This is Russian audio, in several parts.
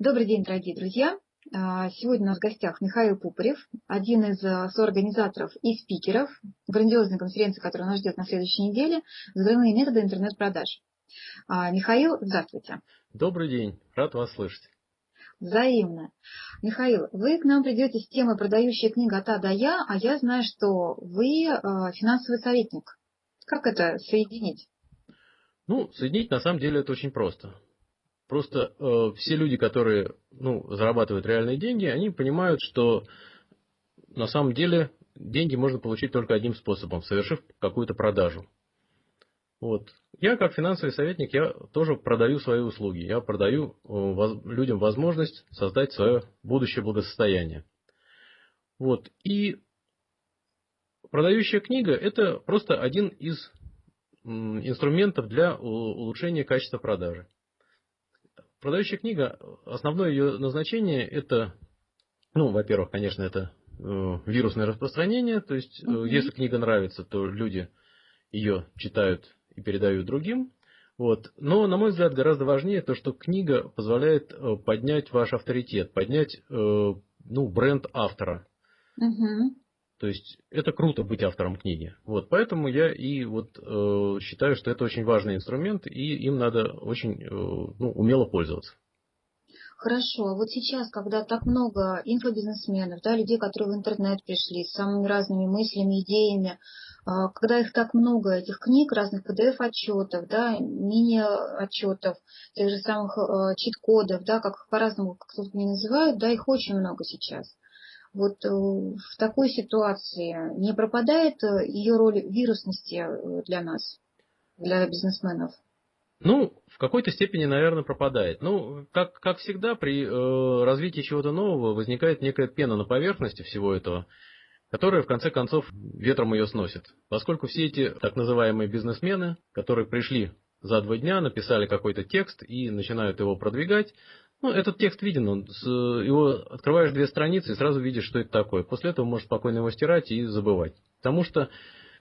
Добрый день, дорогие друзья. А, сегодня у нас в гостях Михаил Пупарев, один из а, соорганизаторов и спикеров грандиозной конференции, которая нас ждет на следующей неделе, «Взрывные методы интернет-продаж». А, Михаил, здравствуйте. Добрый день, рад вас слышать. Взаимно. Михаил, вы к нам придете с темой «Продающая книга от А до Я», а я знаю, что вы финансовый советник. Как это соединить? Ну, соединить на самом деле это очень просто. Просто э, все люди, которые ну, зарабатывают реальные деньги, они понимают, что на самом деле деньги можно получить только одним способом, совершив какую-то продажу. Вот. Я как финансовый советник, я тоже продаю свои услуги. Я продаю э, воз, людям возможность создать свое будущее благосостояние. Вот. И продающая книга – это просто один из инструментов для улучшения качества продажи. Продающая книга, основное ее назначение это, ну, во-первых, конечно, это э, вирусное распространение, то есть угу. если книга нравится, то люди ее читают и передают другим. Вот. Но, на мой взгляд, гораздо важнее то, что книга позволяет э, поднять ваш авторитет, поднять э, ну, бренд автора. Угу. То есть это круто быть автором книги. Вот, поэтому я и вот э, считаю, что это очень важный инструмент, и им надо очень э, ну, умело пользоваться. Хорошо, вот сейчас, когда так много инфобизнесменов, да, людей, которые в интернет пришли с самыми разными мыслями, идеями, а, когда их так много, этих книг, разных PDF-отчетов, да, мини-отчетов, тех же самых э, чит-кодов, да, как по-разному кто-то не называют, да, их очень много сейчас вот э, в такой ситуации не пропадает э, ее роль вирусности э, для нас, для бизнесменов? Ну, в какой-то степени, наверное, пропадает. Ну, как, как всегда, при э, развитии чего-то нового возникает некая пена на поверхности всего этого, которая, в конце концов, ветром ее сносит. Поскольку все эти так называемые бизнесмены, которые пришли за два дня, написали какой-то текст и начинают его продвигать, ну, этот текст виден, он с, его открываешь две страницы и сразу видишь, что это такое. После этого можешь спокойно его стирать и забывать. Потому что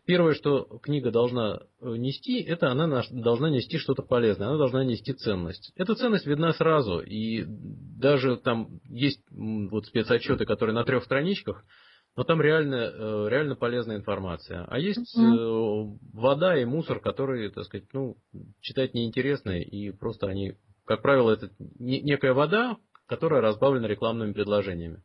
первое, что книга должна э, нести, это она должна нести что-то полезное, она должна нести ценность. Эта ценность видна сразу, и даже там есть вот спецотчеты, которые на трех страничках, но там реально, э, реально полезная информация. А есть mm-hmm. вода и мусор, которые, так сказать, ну, читать неинтересно, и просто они как правило, это некая вода, которая разбавлена рекламными предложениями.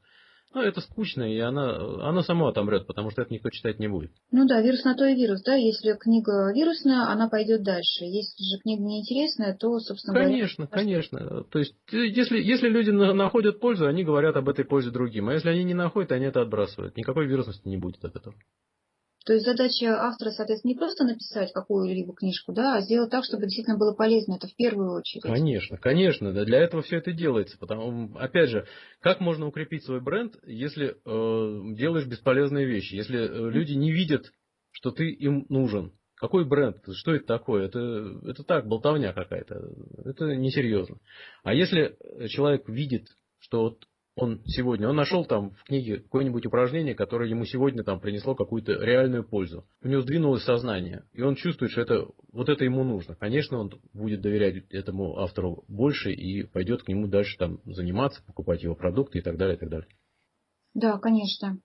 Ну, это скучно, и она, она сама отомрет, потому что это никто читать не будет. Ну да, вирус на то и вирус, да. Если книга вирусная, она пойдет дальше. Если же книга неинтересная, то, собственно конечно, говоря... Конечно, конечно. То есть, если, если люди находят пользу, они говорят об этой пользе другим. А если они не находят, они это отбрасывают. Никакой вирусности не будет от этого. То есть задача автора, соответственно, не просто написать какую-либо книжку, да, а сделать так, чтобы действительно было полезно. Это в первую очередь. Конечно, конечно. Да, для этого все это делается. Потому, опять же, как можно укрепить свой бренд, если э, делаешь бесполезные вещи, если э, люди не видят, что ты им нужен. Какой бренд? Что это такое? Это, это так, болтовня какая-то. Это несерьезно. А если человек видит, что вот он сегодня, он нашел там в книге какое-нибудь упражнение, которое ему сегодня там принесло какую-то реальную пользу. У него сдвинулось сознание, и он чувствует, что это, вот это ему нужно. Конечно, он будет доверять этому автору больше и пойдет к нему дальше там заниматься, покупать его продукты и так далее, и так далее. Да, конечно.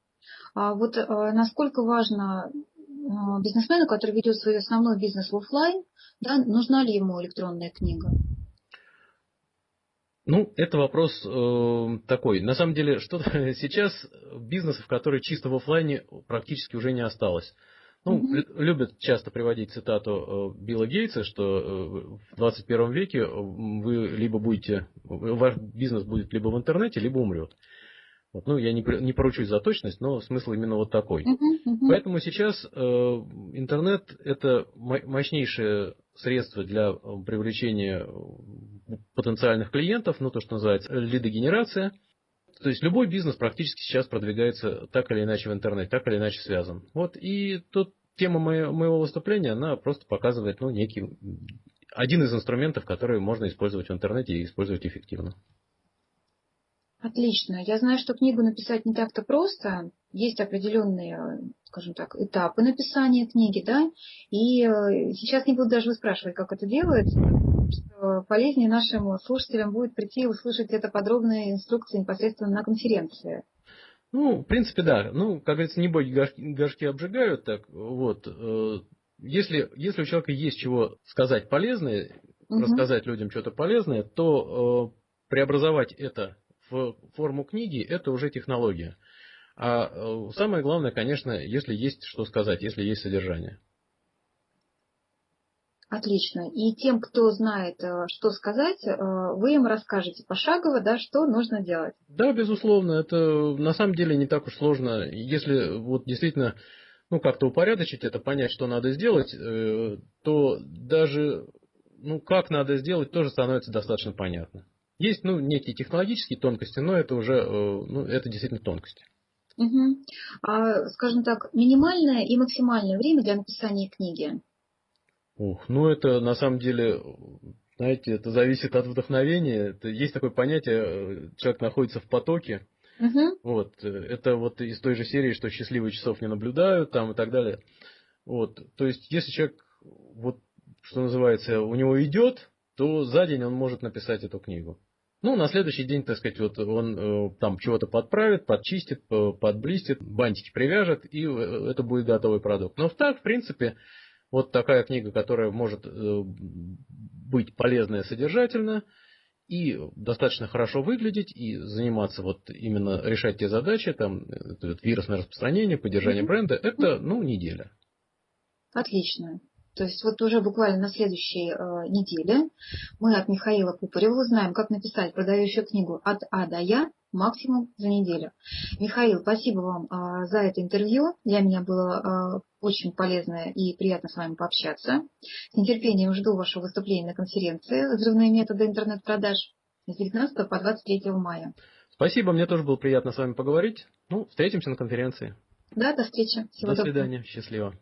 А вот а, насколько важно а, бизнесмену, который ведет свой основной бизнес в офлайн, да, нужна ли ему электронная книга? Ну, это вопрос э, такой. На самом деле, что сейчас бизнесов, которые чисто в офлайне, практически уже не осталось. Ну, mm-hmm. любят часто приводить цитату э, Билла Гейтса, что э, в 21 веке вы либо будете, ваш бизнес будет либо в интернете, либо умрет. Вот, ну, я не, не поручусь за точность, но смысл именно вот такой. Uh-huh, uh-huh. Поэтому сейчас э, интернет это мощнейшее средство для привлечения потенциальных клиентов, ну то, что называется лидогенерация. То есть любой бизнес практически сейчас продвигается так или иначе в интернете, так или иначе связан. Вот и тут тема моего выступления, она просто показывает ну, некий один из инструментов, который можно использовать в интернете и использовать эффективно. Отлично. Я знаю, что книгу написать не так-то просто. Есть определенные, скажем так, этапы написания книги, да. И э, сейчас не буду даже выспрашивать, как это делается. что полезнее нашим слушателям будет прийти и услышать это подробные инструкции непосредственно на конференции. Ну, в принципе, да. Ну, как говорится, не боги горшки, горшки обжигают, так вот. Э, если, если у человека есть чего сказать полезное, угу. рассказать людям что-то полезное, то э, преобразовать это в форму книги, это уже технология. А э, самое главное, конечно, если есть что сказать, если есть содержание. Отлично. И тем, кто знает, э, что сказать, э, вы им расскажете пошагово, да, что нужно делать. Да, безусловно, это на самом деле не так уж сложно. Если вот действительно ну, как-то упорядочить это, понять, что надо сделать, то даже ну, как надо сделать, тоже становится достаточно понятно. Есть ну, некие технологические тонкости, но это уже ну, это действительно тонкости. Угу. А, скажем так, минимальное и максимальное время для написания книги? Ух, ну это на самом деле, знаете, это зависит от вдохновения. Это, есть такое понятие, э, человек находится в потоке. Угу. Вот, э, это вот из той же серии, что счастливые часов не наблюдают там и так далее. Вот, то есть, если человек, вот, что называется, у него идет, то за день он может написать эту книгу. Ну, на следующий день, так сказать, вот он э, там чего-то подправит, подчистит, подблистит, бантики привяжет, и это будет готовый продукт. Но так, в принципе, вот такая книга, которая может э, быть полезная, содержательная и достаточно хорошо выглядеть и заниматься вот именно решать те задачи, там вирусное распространение, поддержание mm-hmm. бренда, это ну неделя. Отлично. То есть вот уже буквально на следующей э, неделе мы от Михаила Купарева узнаем, как написать продающую книгу от А до Я максимум за неделю. Михаил, спасибо вам э, за это интервью. Для меня было э, очень полезно и приятно с вами пообщаться. С нетерпением жду вашего выступления на конференции «Взрывные методы интернет-продаж» с 19 по 23 мая. Спасибо, мне тоже было приятно с вами поговорить. Ну, встретимся на конференции. Да, до встречи. Всего до доброго. свидания, счастливо.